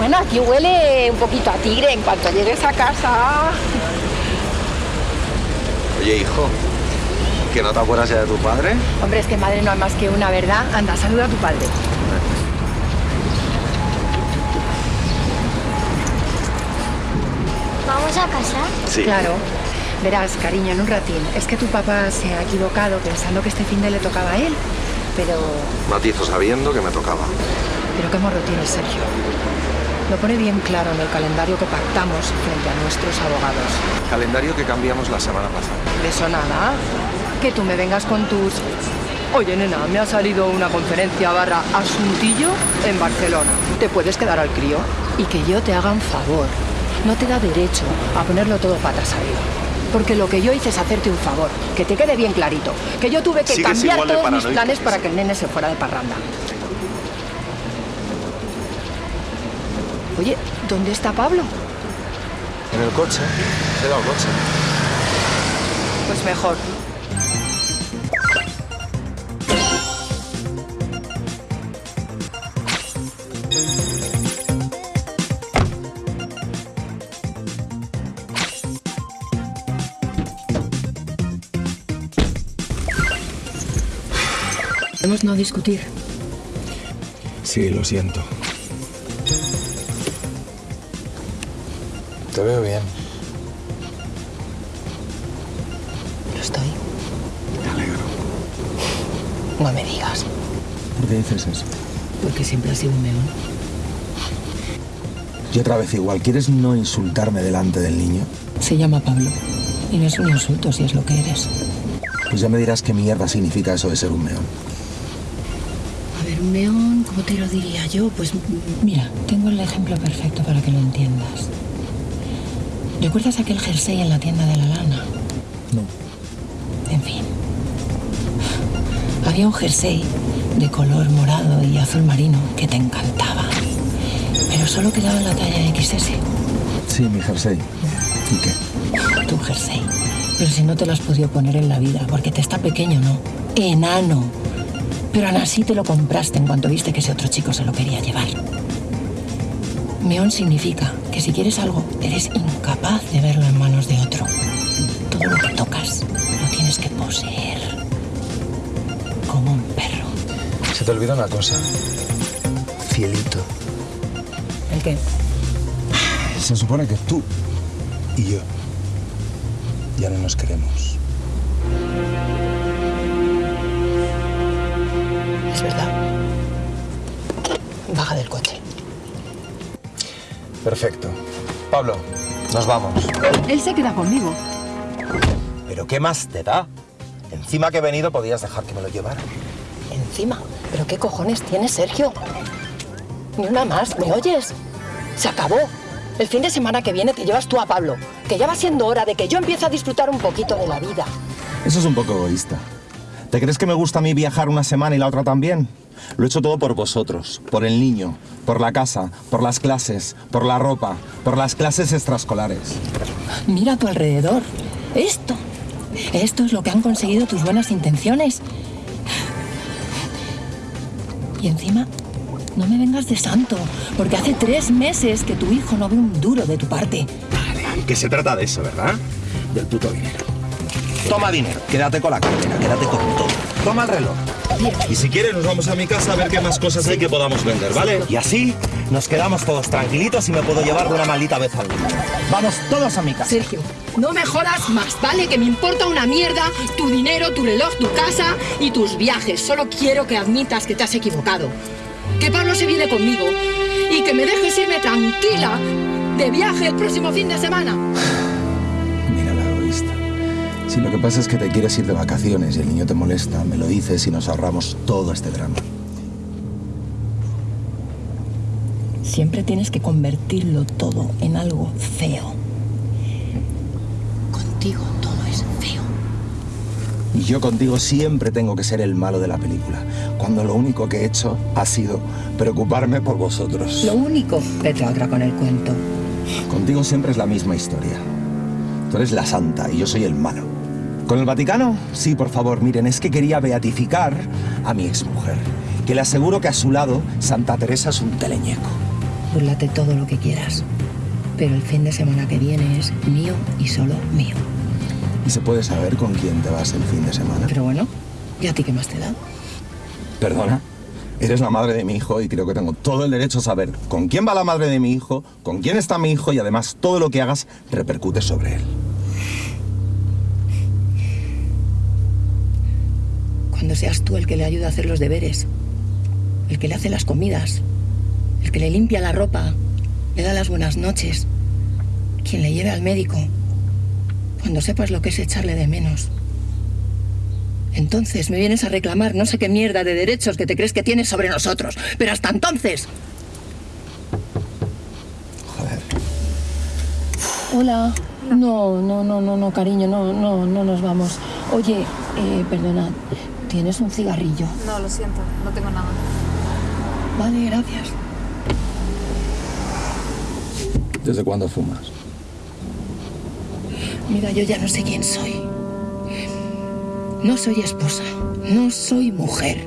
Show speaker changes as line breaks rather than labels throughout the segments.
Bueno, aquí huele un poquito a tigre en cuanto llegues a casa.
Oye, hijo, ¿que no te acuerdas ya de tu padre?
Hombre, es que madre no hay más que una, ¿verdad? Anda, saluda a tu padre.
¿Vamos a casa?
Sí.
Claro. Verás, cariño, en un ratín. Es que tu papá se ha equivocado pensando que este fin de le tocaba a él. Pero...
Matizo sabiendo que me tocaba.
Pero qué morro tiene Sergio. Lo pone bien claro en el calendario que pactamos frente a nuestros abogados.
Calendario que cambiamos la semana pasada.
De eso nada. Que tú me vengas con tus... Oye, nena, me ha salido una conferencia barra asuntillo en Barcelona. Te puedes quedar al crío. Y que yo te haga un favor. No te da derecho a ponerlo todo patas arriba. Porque lo que yo hice es hacerte un favor. Que te quede bien clarito. Que yo tuve que
Sigues
cambiar todos mis planes para que el nene se fuera de parranda. Oye, ¿dónde está Pablo?
En el coche. He dado coche.
Pues mejor. Podemos no discutir.
Sí, lo siento. Te veo bien.
Lo estoy.
Me alegro.
No me digas.
¿Por qué dices eso?
Porque siempre has sido un meón.
Y otra vez igual, ¿quieres no insultarme delante del niño?
Se llama Pablo. Y no es un insulto si es lo que eres.
Pues ya me dirás qué mierda significa eso de ser un meón.
A ver, un meón, ¿cómo te lo diría yo? Pues mira, tengo el ejemplo perfecto para que lo entiendas. ¿Recuerdas aquel jersey en la tienda de la lana?
No.
En fin. Había un jersey de color morado y azul marino que te encantaba. Pero solo quedaba en la talla XS.
Sí, mi jersey. ¿Y qué?
Tu jersey. Pero si no te lo has podido poner en la vida, porque te está pequeño, ¿no? Enano. Pero aún así te lo compraste en cuanto viste que ese otro chico se lo quería llevar. Meón significa que si quieres algo, eres incapaz de verlo en manos de otro. Todo lo que tocas lo tienes que poseer. Como un perro.
Se te olvida una cosa. Cielito.
¿El qué?
Se supone que tú y yo ya no nos queremos.
Es verdad. Baja del coche.
Perfecto. Pablo, nos vamos.
Él se queda conmigo.
¿Pero qué más te da? Encima que he venido podías dejar que me lo llevara.
Encima. ¿Pero qué cojones tienes, Sergio? Ni una más, ¿me oyes? Se acabó. El fin de semana que viene te llevas tú a Pablo. Que ya va siendo hora de que yo empiece a disfrutar un poquito de la vida.
Eso es un poco egoísta. ¿Te crees que me gusta a mí viajar una semana y la otra también? Lo he hecho todo por vosotros, por el niño, por la casa, por las clases, por la ropa, por las clases extraescolares.
Mira a tu alrededor. Esto. Esto es lo que han conseguido tus buenas intenciones. Y encima, no me vengas de santo, porque hace tres meses que tu hijo no ve un duro de tu parte.
Que se trata de eso, ¿verdad? Del puto dinero. Toma dinero, quédate con la cartera, quédate con todo. Toma el reloj. Y si quieres nos vamos a mi casa a ver qué más cosas hay que podamos vender, ¿vale? Y así nos quedamos todos tranquilitos y me puedo llevar de una maldita vez al. Vamos todos a mi casa.
Sergio, no me jodas más, ¿vale? Que me importa una mierda tu dinero, tu reloj, tu casa y tus viajes. Solo quiero que admitas que te has equivocado. Que Pablo se viene conmigo y que me dejes irme tranquila de viaje el próximo fin de semana.
Si lo que pasa es que te quieres ir de vacaciones y el niño te molesta, me lo dices y nos ahorramos todo este drama.
Siempre tienes que convertirlo todo en algo feo. Contigo todo es feo.
Y yo contigo siempre tengo que ser el malo de la película, cuando lo único que he hecho ha sido preocuparme por vosotros.
Lo único, vete otra con el cuento.
Contigo siempre es la misma historia. Tú eres la santa y yo soy el malo. ¿Con el Vaticano? Sí, por favor, miren, es que quería beatificar a mi exmujer. que le aseguro que a su lado Santa Teresa es un teleñeco.
Burlate todo lo que quieras. Pero el fin de semana que viene es mío y solo mío.
¿Y se puede saber con quién te vas el fin de semana?
Pero bueno, ¿y a ti qué más te da?
Perdona. Eres la madre de mi hijo y creo que tengo todo el derecho a saber con quién va la madre de mi hijo, con quién está mi hijo y además todo lo que hagas repercute sobre él.
Cuando seas tú el que le ayuda a hacer los deberes, el que le hace las comidas, el que le limpia la ropa, le da las buenas noches, quien le lleve al médico, cuando sepas lo que es echarle de menos. Entonces me vienes a reclamar no sé qué mierda de derechos que te crees que tienes sobre nosotros. Pero hasta entonces...
Joder.
Hola. No, no, no, no, no, cariño, no, no, no nos vamos. Oye, eh, perdona, ¿tienes un cigarrillo?
No, lo siento, no tengo nada.
Vale, gracias.
¿Desde cuándo fumas?
Mira, yo ya no sé quién soy. No soy esposa, no soy mujer,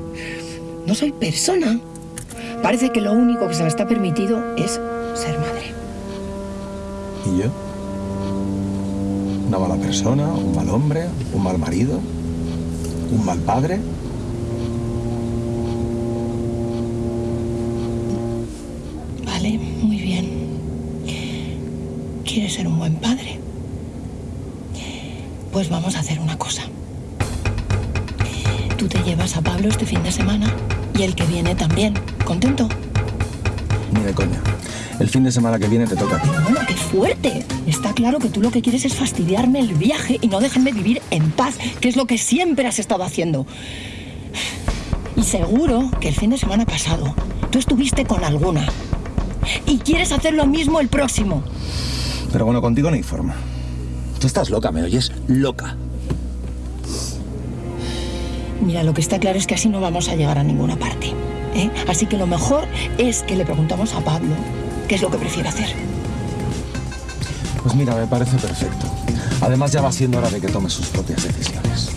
no soy persona. Parece que lo único que se me está permitido es ser madre.
¿Y yo? ¿Una mala persona? ¿Un mal hombre? ¿Un mal marido? ¿Un mal padre?
Vale, muy bien. ¿Quieres ser un buen padre? Pues vamos a hacer una cosa. Tú te llevas a Pablo este fin de semana y el que viene también. ¿Contento?
Ni de coña. El fin de semana que viene te toca a ti.
Bueno, qué fuerte. Está claro que tú lo que quieres es fastidiarme el viaje y no dejarme vivir en paz, que es lo que siempre has estado haciendo. Y seguro que el fin de semana pasado tú estuviste con alguna. Y quieres hacer lo mismo el próximo.
Pero bueno, contigo no hay forma. Tú estás loca, ¿me oyes? Loca.
Mira, lo que está claro es que así no vamos a llegar a ninguna parte. ¿eh? Así que lo mejor es que le preguntamos a Pablo qué es lo que prefiere hacer.
Pues mira, me parece perfecto. Además ya va siendo hora de que tome sus propias decisiones.